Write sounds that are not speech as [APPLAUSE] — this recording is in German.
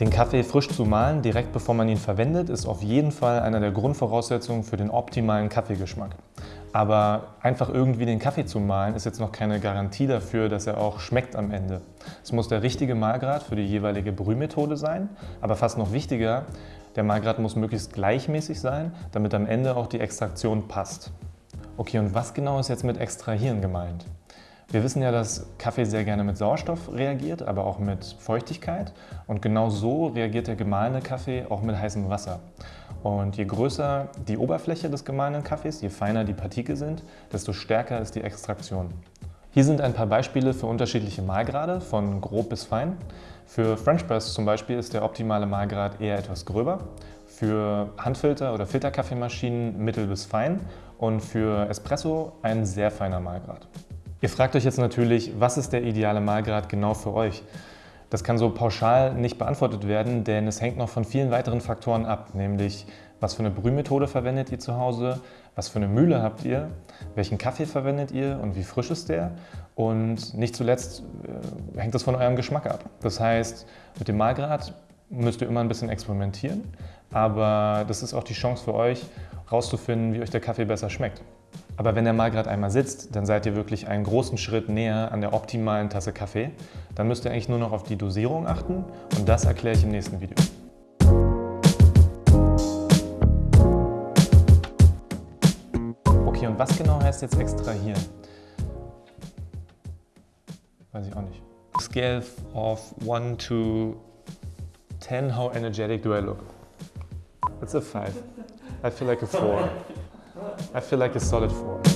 Den Kaffee frisch zu mahlen, direkt bevor man ihn verwendet, ist auf jeden Fall einer der Grundvoraussetzungen für den optimalen Kaffeegeschmack. Aber einfach irgendwie den Kaffee zu mahlen, ist jetzt noch keine Garantie dafür, dass er auch schmeckt am Ende. Es muss der richtige Mahlgrad für die jeweilige Brühmethode sein, aber fast noch wichtiger, der Mahlgrad muss möglichst gleichmäßig sein, damit am Ende auch die Extraktion passt. Okay, und was genau ist jetzt mit Extrahieren gemeint? Wir wissen ja, dass Kaffee sehr gerne mit Sauerstoff reagiert, aber auch mit Feuchtigkeit. Und genau so reagiert der gemahlene Kaffee auch mit heißem Wasser. Und je größer die Oberfläche des gemahlenen Kaffees, je feiner die Partikel sind, desto stärker ist die Extraktion. Hier sind ein paar Beispiele für unterschiedliche Mahlgrade, von grob bis fein. Für French Press zum Beispiel ist der optimale Mahlgrad eher etwas gröber, für Handfilter- oder Filterkaffeemaschinen mittel bis fein und für Espresso ein sehr feiner Mahlgrad. Ihr fragt euch jetzt natürlich, was ist der ideale Mahlgrad genau für euch? Das kann so pauschal nicht beantwortet werden, denn es hängt noch von vielen weiteren Faktoren ab, nämlich was für eine Brühmethode verwendet ihr zu Hause, was für eine Mühle habt ihr, welchen Kaffee verwendet ihr und wie frisch ist der und nicht zuletzt äh, hängt das von eurem Geschmack ab. Das heißt, mit dem Mahlgrad müsst ihr immer ein bisschen experimentieren, aber das ist auch die Chance für euch, herauszufinden, wie euch der Kaffee besser schmeckt. Aber wenn der Mahlgrad einmal sitzt, dann seid ihr wirklich einen großen Schritt näher an der optimalen Tasse Kaffee. Dann müsst ihr eigentlich nur noch auf die Dosierung achten und das erkläre ich im nächsten Video. Okay, und was genau heißt jetzt extrahieren? Weiß ich auch nicht. Scale of 1 to 10, how energetic do I look? It's a 5. I feel like a 4. [LAUGHS] I feel like a solid four.